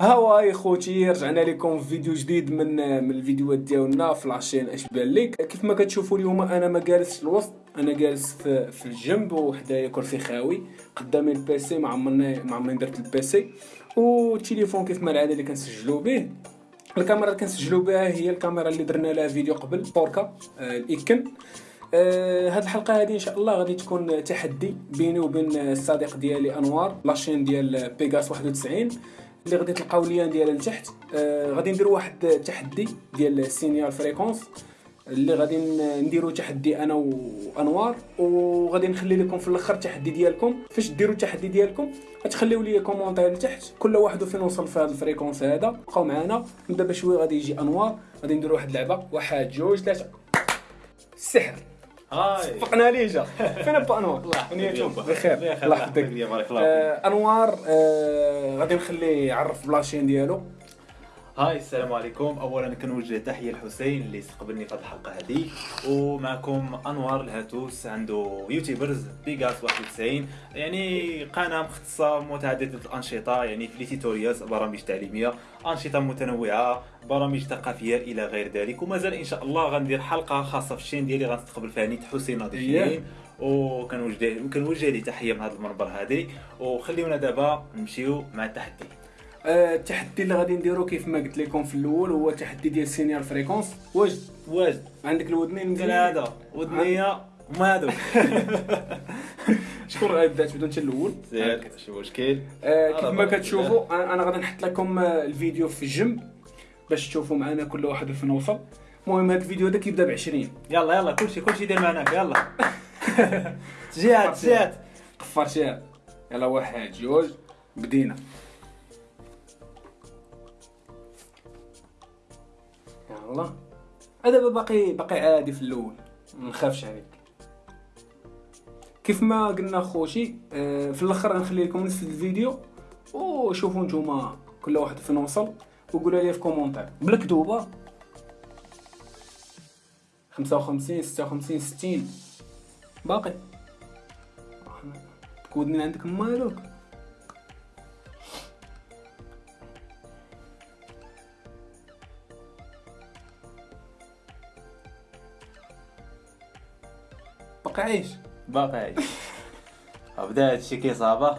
هاي خوتي رجعنا لكم في فيديو جديد من من الفيديوهات ديالنا في لاشين اش بان ليك. كيف ما كتشوفوا اليوم أنا ما جالس في الوسط أنا جالس في, في الجنب وحدايا كرسي خاوي قدامي البيسي ما عمرني ما عمرني درت البيسي والتليفون كيف ما العادة اللي كنسجلوا به الكاميرا اللي كنسجلوا بها هي الكاميرا اللي درنا لها فيديو قبل بوركا آه الايكن آه هاد الحلقة هذه إن شاء الله غادي تكون تحدي بيني وبين الصديق ديالي أنوار لاشين ديال بيغاس 91 اللي غادي تلقاو lien ديالها لتحت آه غادي نديرو واحد التحدي ديال ال signal fréquence اللي غادي نديرو تحدي أنا وأنوار وغادي نخلي لكم في الأخر التحدي ديالكم. فاش ديروا التحدي ديالكم غتخليو لي commentaire لتحت كل واحد فين وصل في هذا ال fréquence هذا. بقاو معنا دابا شوية غادي يجي أنوار غادي نديرو واحد اللعبة. واحد جوج ثلاثة. هاي صفقنا ليه جا فين با انوار يحفظك. بخير. الله يحفظك. الله آه، أنوار آه، غادي نخليه يعرف بلاشين ديالو. هاي السلام عليكم. اولا كنوجه تحية لحسين اللي استقبلني في الحلقة هذه. ومعكم أنوار الهاتوس عنده يوتيوبرز بيغاس 91 يعني قناة مختصة متعددة الأنشطة يعني في تيتوريالز برامج تعليمية أنشطة متنوعة برامج ثقافية إلى غير ذلك. ومازال إن شاء الله غندير حلقة خاصة في الشين ديالي غنستقبل فيها نيت حسين ناضي إيه. شيرين وكنوجه وكنوجه ليه تحيه من هذا المنبر هذه. وخليونا دابا نمشيو مع التحدي. التحدي اللي غادي نديرو كيف ما قلت لكم في الأول هو التحدي ديال signal fréquence واجد واجد عندك الودنين مزيان؟ هذا. ودنيا وما هذوك شكون غيبدا تبدا انت الأول؟ شي مشكل آه، كيف ما كتشوفوا أنا غادي نحط لكم آه، الفيديو في الجنب باش تشوفوا معنا كل واحد فين وصل. المهم هذا الفيديو هذا كيبدا ب 20 يلا يلا كلشي كلشي دير معناك يلا. تجيات تجيات قفر شي يلا واحد جوج. بدينا. يلا هذا باقي باقي عادي في الأول. ما نخافش عليك. كيف ما قلنا خوتي آه، في الأخر غنخلي لكم نفس الفيديو وشوفوا نتوما كل واحد فين وصل وقولوا لي في كومونتير. بلا كذوبه 55 56 60 باقي. كودني عندك مالك باقي عايش باقي عايش بدا هادشي كيصابه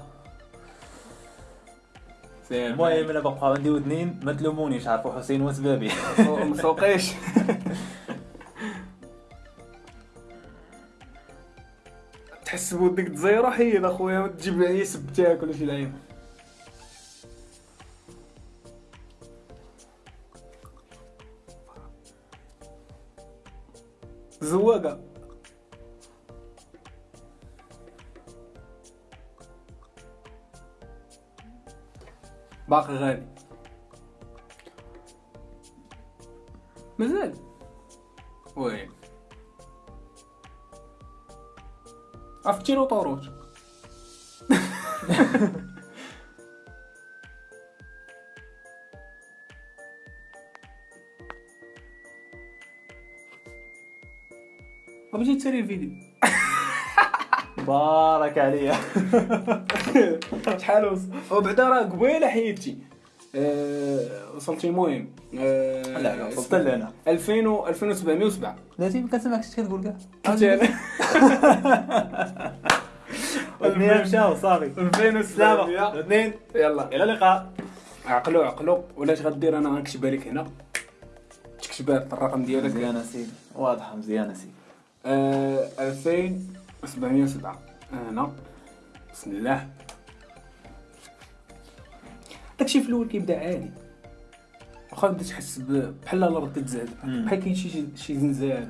المهم أنا بقى عندي ودنين ما تلومونيش عرفوا حسين وسبابي مسوقيش. تحس بودك تزيرو حيد أخويا ما تجيب لي سب تاكل ولا شي لعيب. زواقة. باقي غالي. مازال وين؟ عرفتي له طاروت بغيتي تسالي الفيديو بارك عليا شحال وصل وبعدا راه قبيلة حيدتي أه وصلتي المهم. أه لا لا وصلت لهنا 2000 و 2707 لازم ما كنسمعكش كتقول كاع. قلت أنا. ودنيا مشاو صافي. 2700 سلامة. اثنين. يلا. إلى اللقاء. عقلو عقلو. ولاش غدير أنا غنكتبها لك هنا؟ تكتبها الرقم ديالك. مزيانة سيدي. واضحة مزيانة سيدي. آه 2707 هنا بسم الله. داكشي في الأول كيبدأ عادي. واخا بدا تحس بحال الأرض كتزاد. بحال كاين شي شي زنزال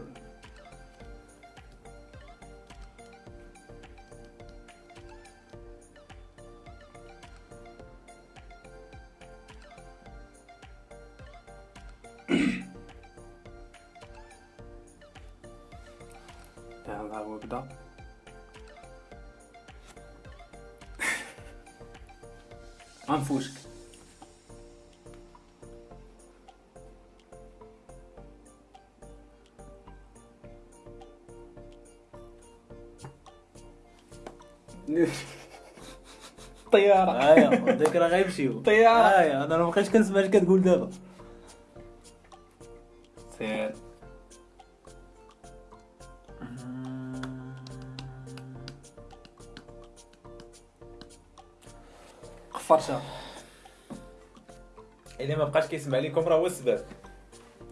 يلا هو بدا. أنفوسك طيارة. ايوا ديك راه غيمشيو طيارة. آه ايوا أنا ما بقيتش كنسمع اش كتقول دابا. قفرشه الا ما بقاش كيسمع لكم راه هو السبب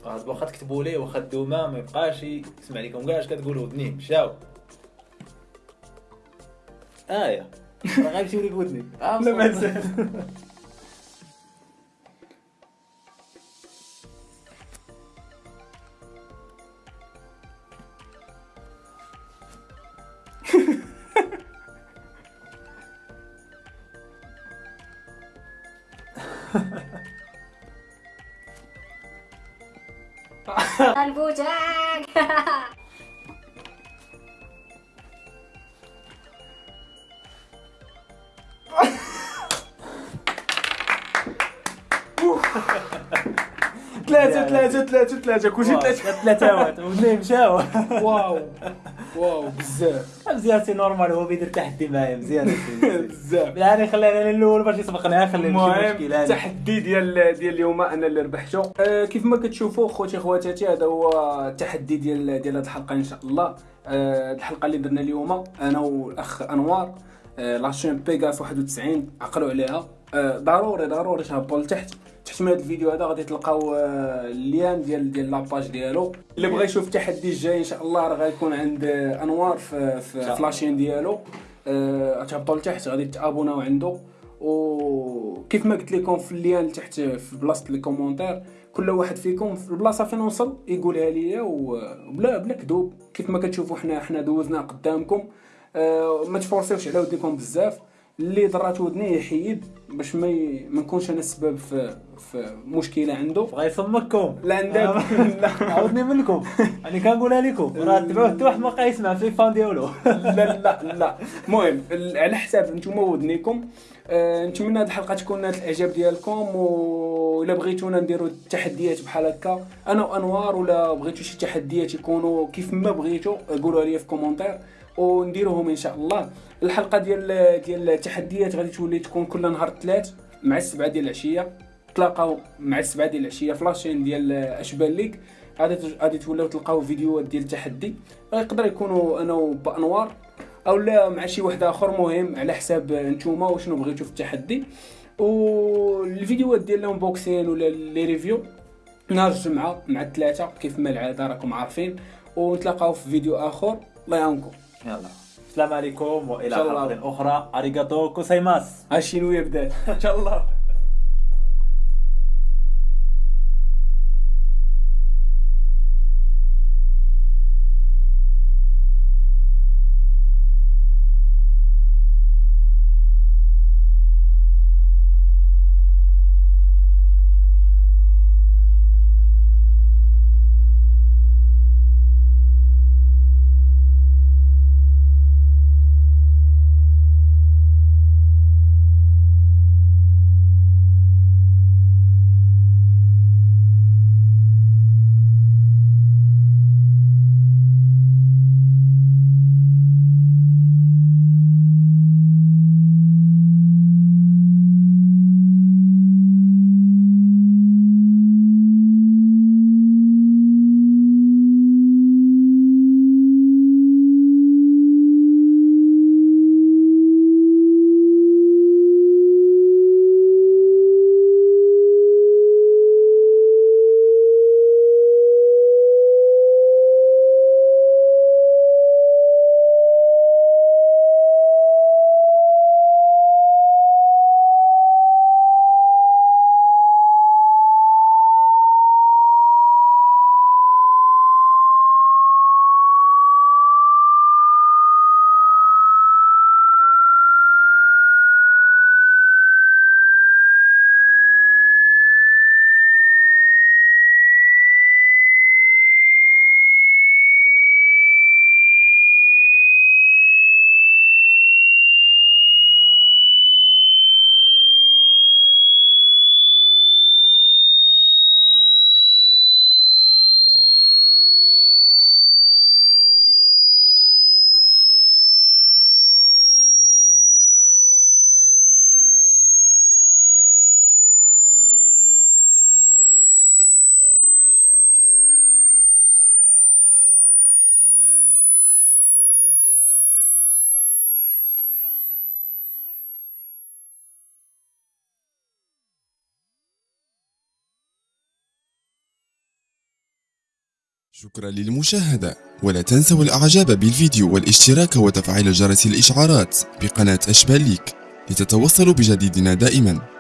غاد واخا تكتبوا ليه واخا الدوما ما يبقاش يسمع لكم كاع اش كتقولوا؟ ودنيه مشاو. ايا راه غيمشيو لك ودني. آه، لا ما البوجاك ثلاثة ثلاثة ثلاثة ثلاثة كلشي ثلاثة. ثلاثة مشاو واو واو بزاف. مزيان c'est normal هو بيدير تحدي معايا مزيان بزاف. بالعاني خلينا أنا الأول باش يسبقنا خلينا نمشي مشكل التحدي ديال ديال اليوم أنا اللي ربحته. آه كيف ما كتشوفوا خوتي خواتاتي هذا هو التحدي ديال ديال هذه الحلقة إن شاء الله. آه الحلقة اللي درنا اليوم أنا والأخ أنوار. آه la chaîne بيغاس 91 عقلوا عليها. ضروري ضروري تهبطوا لتحت تحت من هذا الفيديو هذا غادي تلقاو آه، ال lien ديال ديال la page ديالو. اللي بغى يشوف التحدي الجاي إن شاء الله راه غيكون عند آه، أنوار في في, في la chaîne ديالو. آه، تهبطوا لتحت غادي تابوناو عنده. وكيف ما قلت لكم في ال lien تحت في بلاصة les commentaires كل واحد فيكم في البلاصه فين وصل يقولها ليا. وبلا بلا كذوب. كيف ما كتشوفوا حنا حنا دوزنا قدامكم. آه، ما تفورسيوش على ودنكم بزاف. اللي ضرات ودنيه يحيد باش ما ي... ما نكونش أنا السبب في في مشكلة عنده. بغا يصمكم لا عندك لا عاودني منكم. أنا كنقولها لكم. راه تبعوه حتى واحد ما بقى يسمع في الفان ديالو. لا لا لا. المهم ال- على حساب نتوما ودنيكم. آه، نتمنى هذه الحلقة تكون نالت الإعجاب ديالكم ولا بغيتونا نديروا تحديات بحال هكا. أنا وانوار ولا بغيتو شي تحديات يكونوا كيف ما بغيتو قولوا لي في commentaire. ونديروهم إن شاء الله. الحلقة ديال ديال التحديات غادي تولي تكون كل نهار الثلاث مع السبعة ديال العشية. تلاقاو مع السبعة ديال العشية في la chaîne ديال أشبال ليك غادي غادي توليو تلقاو فيديوهات ديال التحدي يقدر يكونوا أنا وبأنوار أو لا مع شي واحد آخر. مهم على حساب نتوما وشنو بغيتو في التحدي. والفيديوهات ديال ال unboxing ولا les reviews نهار الجمعة مع الثلاثة. كيف ما العادة راكم عارفين. ونتلاقاو في فيديو آخر. الله يعاونكم. يلا. السلام عليكم وإلى. حلقة أخرى. ありがとうございます. هاشينويا بدات إن شاء الله. شكرا للمشاهدة. ولا تنسوا الإعجاب بالفيديو والاشتراك وتفعيل جرس الإشعارات بقناة اشبال ليك لتتوصلوا بجديدنا دائما.